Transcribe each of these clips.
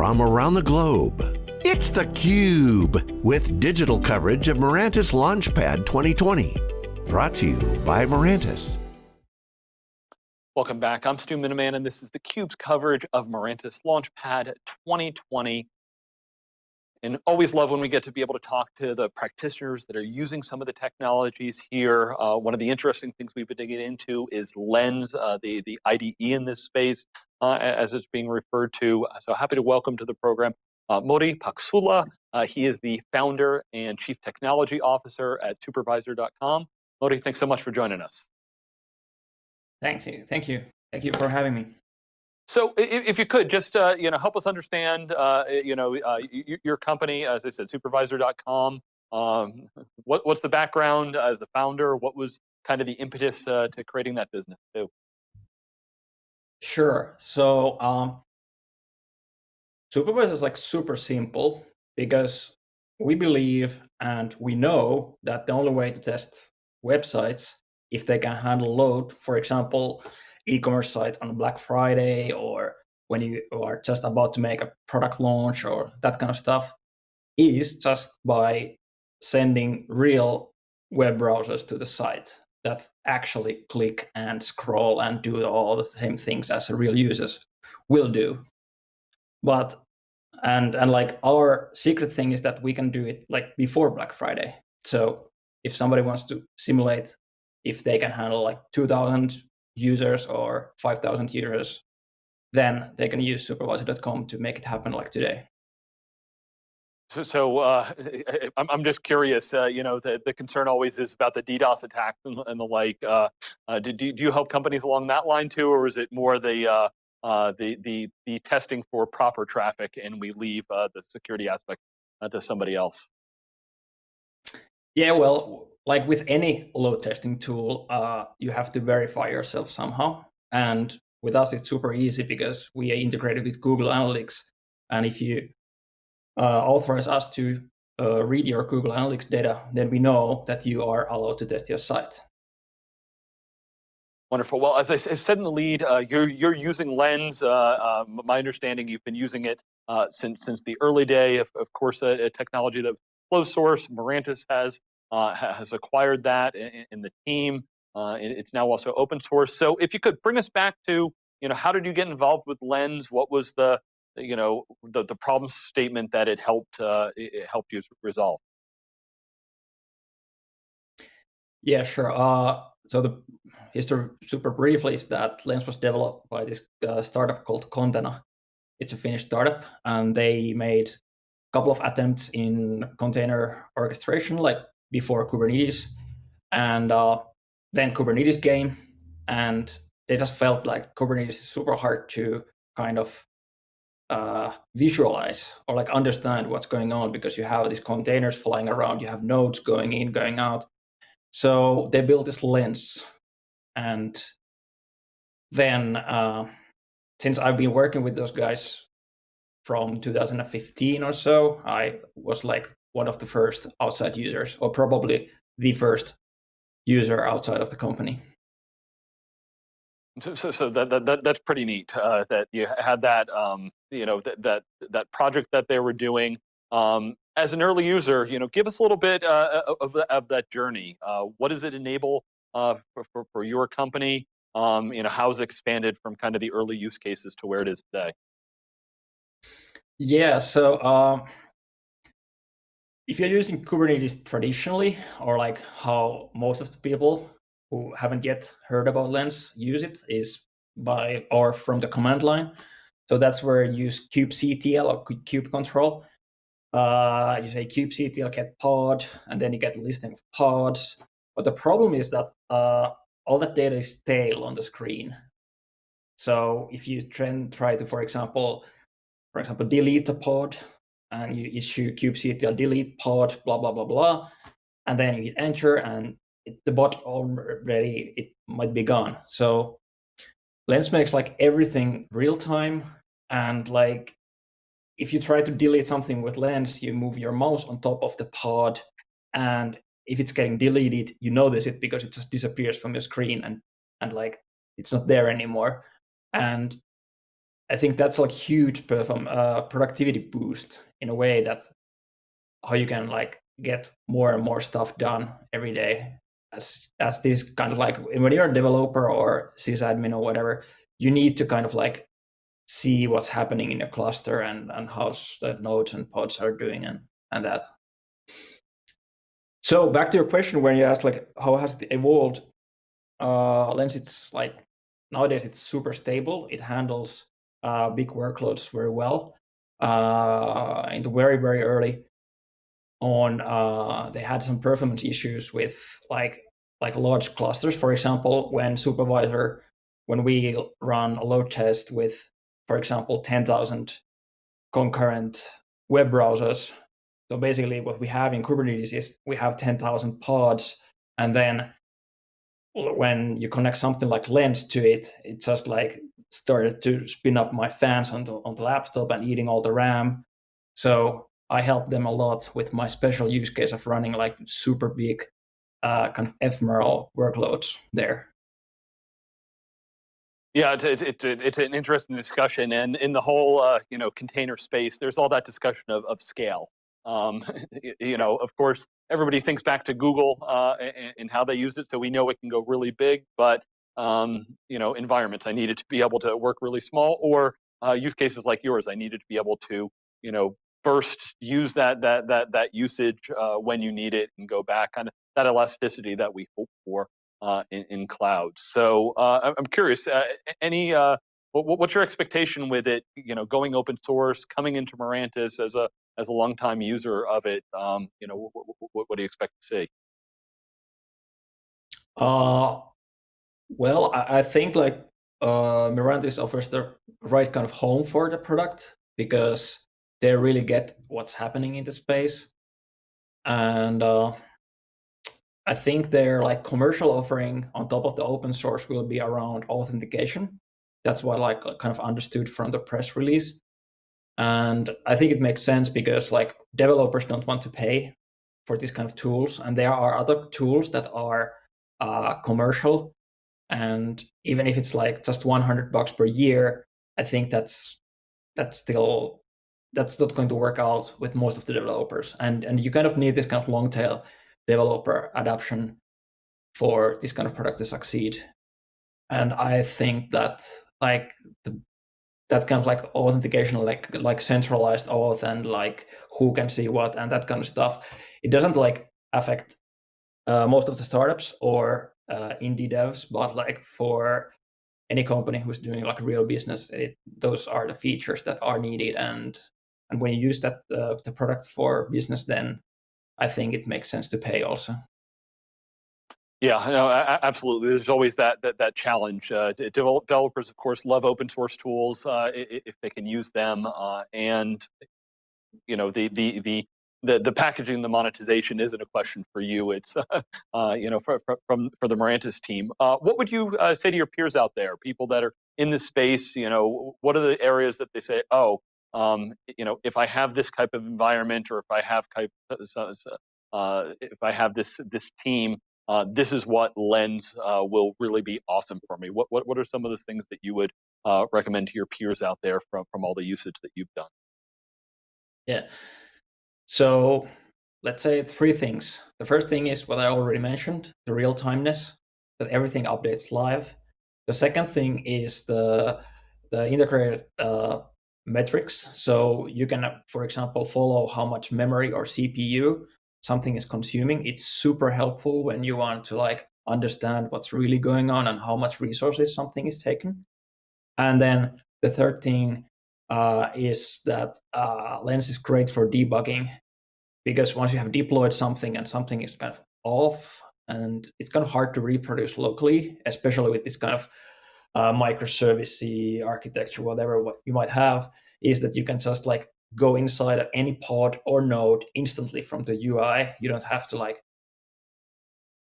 from around the globe. It's theCUBE, with digital coverage of Mirantis Launchpad 2020. Brought to you by Mirantis. Welcome back, I'm Stu Miniman, and this is theCUBE's coverage of Mirantis Launchpad 2020. And always love when we get to be able to talk to the practitioners that are using some of the technologies here. Uh, one of the interesting things we've been digging into is Lens, uh, the, the IDE in this space, uh, as it's being referred to. So happy to welcome to the program uh, Matti Paksula. Uh, he is the founder and chief technology officer at supervisor.com. Moti, thanks so much for joining us. Thank you. Thank you. Thank you for having me. So, if you could just uh, you know help us understand uh, you know uh, your company, as I said, supervisor.com. Um, what, what's the background as the founder? What was kind of the impetus uh, to creating that business too? Sure. So, um, supervisor is like super simple because we believe and we know that the only way to test websites if they can handle load, for example, e-commerce sites on Black Friday or when you are just about to make a product launch or that kind of stuff, is just by sending real web browsers to the site that actually click and scroll and do all the same things as a real users will do. But and and like our secret thing is that we can do it like before Black Friday. So if somebody wants to simulate if they can handle like 2000 users or 5000 users, then they can use supervisor.com to make it happen like today. So, so uh, I'm, I'm just curious, uh, you know, the, the concern always is about the DDoS attacks and, and the like. Uh, uh do, do you help companies along that line too, or is it more the, uh, uh, the, the, the testing for proper traffic and we leave the security aspect to somebody else? Yeah, well, like with any load testing tool, uh, you have to verify yourself somehow. And with us, it's super easy because we are integrated with Google Analytics. And if you uh, authorize us to uh, read your Google Analytics data, then we know that you are allowed to test your site. Wonderful. Well, as I said in the lead, uh, you're you're using Lens. Uh, um, my understanding, you've been using it uh, since since the early day. Of, of course, a, a technology that closed source. Mirantis has uh, has acquired that in, the team. Uh, it's now also open source. So if you could bring us back to, you know, how did you get involved with Lens? What was the, you know, the, the problem statement that it helped uh, it helped you resolve? Yeah, sure. Uh, so the history, super briefly, is that Lens was developed by this uh, startup called Kontena. It's a Finnish startup, and they made a couple of attempts in container orchestration, like before Kubernetes. And uh, then Kubernetes came, and they just felt like Kubernetes is super hard to kind of uh, visualize or like understand what's going on because you have these containers flying around, you have nodes going in, going out. So they built this lens. And then uh, since I've been working with those guys from 2015 or so, I was like one of the first outside users, or probably the first user outside of the company. So, so, so that, that, that's pretty neat uh, that you had that, um, you know, that, that, that project that they were doing. Um, as an early user, you know, give us a little bit uh, of, of that journey. Uh, what does it enable uh, for, for, for, your company? Um, you know, how's it expanded from kind of the early use cases to where it is today? Yeah, so um, if you're using Kubernetes traditionally, or like how most of the people who haven't yet heard about Lens use it is by or from the command line. So that's where you use kubectl or kube control. Uh, you say kubectl get pod, and then you get a listing of pods. But the problem is that uh, all that data is stale on the screen. So if you try to, for example, for example, delete a pod, and you issue kubectl delete pod, blah, blah, blah, blah. And then you hit enter and it, the pod already, it might be gone. So Lens makes like everything real time. And like, if you try to delete something with Lens, you move your mouse on top of the pod. And if it's getting deleted, you notice it because it just disappears from your screen and, and like, it's not there anymore. And I think that's like huge perform uh, productivity boost in a way that how you can like get more and more stuff done every day as as this kind of like when you're a developer or sysadmin or whatever, you need to kind of like see what's happening in a cluster and and how the nodes and pods are doing and and that. So back to your question when you asked like how has it evolved, uh, Lens it's like nowadays it's super stable. It handles uh, big workloads very well. Uh, in the very very early on, uh, they had some performance issues with like like large clusters. For example, when supervisor when we run a load test with, for example, 10,000 concurrent web browsers. So basically what we have in Kubernetes is we have 10,000 pods and then when you connect something like Lens to it, it just like started to spin up my fans on the, on the laptop and eating all the RAM. So I helped them a lot with my special use case of running like super big uh, kind of ephemeral workloads there. Yeah, it's, it's, it's an interesting discussion, and in the whole uh, you know container space, there's all that discussion of, of scale. Um, you know, of course, everybody thinks back to Google uh, and, and, how they used it, so we know it can go really big. But um, you know, environments, I needed to be able to work really small, or uh, use cases like yours, I needed to be able to you know burst use that that that that usage uh, when you need it and go back, kind of that elasticity that we hope for uh, in, in cloud. So uh, I'm curious, uh, any uh, what, what's your expectation with it? You know, going open source, coming into Mirantis as a as a longtime user of it, um, you know, what, what, what, do you expect to see? Uh, well, I, I think like uh, Mirantis offers the right kind of home for the product because they really get what's happening in the space. And uh, I think their like commercial offering on top of the open source will be around authentication. That's what like kind of understood from the press release. And I think it makes sense because like developers don't want to pay for these kind of tools. And there are other tools that are uh, commercial. And even if it's like just 100 bucks per year, I think that's that's still that's not going to work out with most of the developers. And and you kind of need this kind of long tail developer adoption for this kind of product to succeed. And I think that like the that kind of like authentication, like like centralized auth and like who can see what and that kind of stuff, it doesn't like affect uh, most of the startups or uh, indie devs, but like for any company who's doing like real business, it, those are the features that are needed. And and when you use that uh, the product for business, then I think it makes sense to pay also. Yeah, no, absolutely. There's always that that, that challenge. Uh, developers, of course, love open source tools uh, if they can use them, uh, and you know the the the the, the packaging, the monetization isn't a question for you. It's uh, you know for, for, from for the Mirantis team. Uh, what would you uh, say to your peers out there, people that are in this space? You know, what are the areas that they say, oh, um, you know, if I have this type of environment, or if I have type, uh, if I have this this team, uh, this is what Lens uh, will really be awesome for me. What what what are some of the things that you would uh, recommend to your peers out there from from all the usage that you've done? Yeah. So let's say three things. The first thing is what I already mentioned, the real timeness, that everything updates live. The second thing is the the integrated uh, metrics. So you can, for example, follow how much memory or CPU something is consuming. It's super helpful when you want to like understand what's really going on and how much resources something is taking. And then the third thing is that uh, Lens is great for debugging because once you have deployed something and something is kind of off and it's kind of hard to reproduce locally, especially with this kind of uh, microservice architecture, whatever what you might have, is that you can just like go inside any pod or node instantly from the UI. You don't have to like,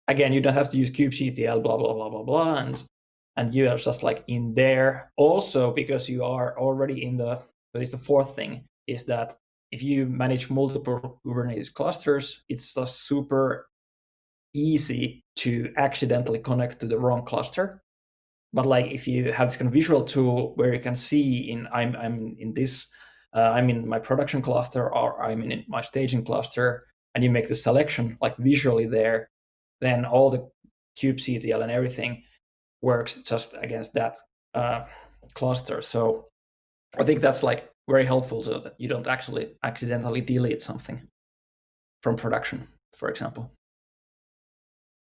again, you don't have to use kubectl, blah, blah, blah, blah, blah. And, and you are just like in there. Also, because you are already in the, that is the fourth thing, is that if you manage multiple Kubernetes clusters, it's just super easy to accidentally connect to the wrong cluster but like if you have this kind of visual tool where you can see in I'm I'm in this uh, I'm in my production cluster or I'm in my staging cluster, and you make the selection like visually there, then all the kubectl and everything works just against that uh, cluster. So I think that's like very helpful so that you don't actually accidentally delete something from production, for example.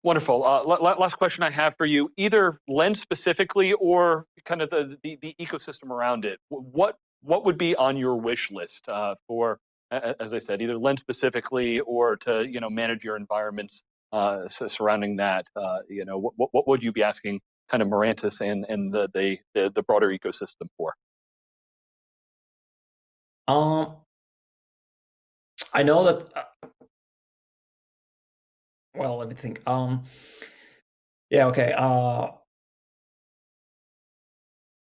Wonderful. Uh, last question I have for you, either Lens specifically or kind of the, the, the ecosystem around it. What what would be on your wish list uh, for, as I said, either Lens specifically or to you know manage your environments uh, surrounding that? Uh, you know, what, what would you be asking kind of Mirantis and and the the the, the broader ecosystem for? Um, I know that. Uh, well, let me think. Um, yeah, okay. Uh,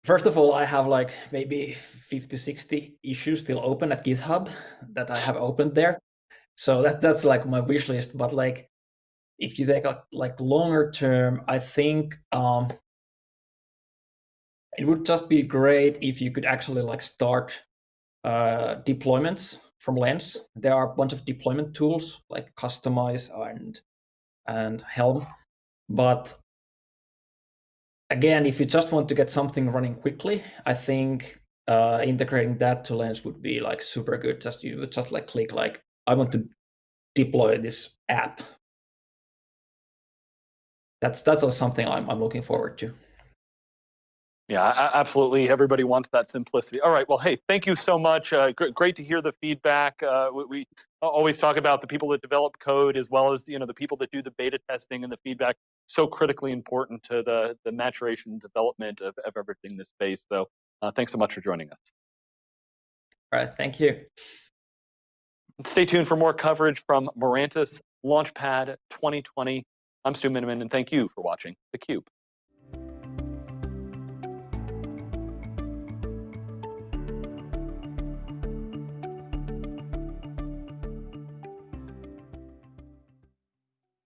first of all, I have like maybe 50, 60 issues still open at GitHub that I have opened there. So that that's like my wish list. But like, if you take a, like longer term, I think um, it would just be great if you could actually like start uh, deployments from Lens. There are a bunch of deployment tools like Kustomize and and Helm. But again, if you just want to get something running quickly, I think uh, integrating that to Lens would be like super good. Just you would just like click like I want to deploy this app. That's that's also something I'm I'm looking forward to. Yeah, absolutely. Everybody wants that simplicity. All right. Well, hey, thank you so much. Uh, great to hear the feedback. Uh, we, we, always talk about the people that develop code as well as you know the people that do the beta testing and the feedback. So critically important to the the maturation and development of, of everything in this space. So uh, thanks so much for joining us. All right. Thank you. Stay tuned for more coverage from Mirantis Launchpad 2020. I'm Stu Miniman, and thank you for watching theCUBE.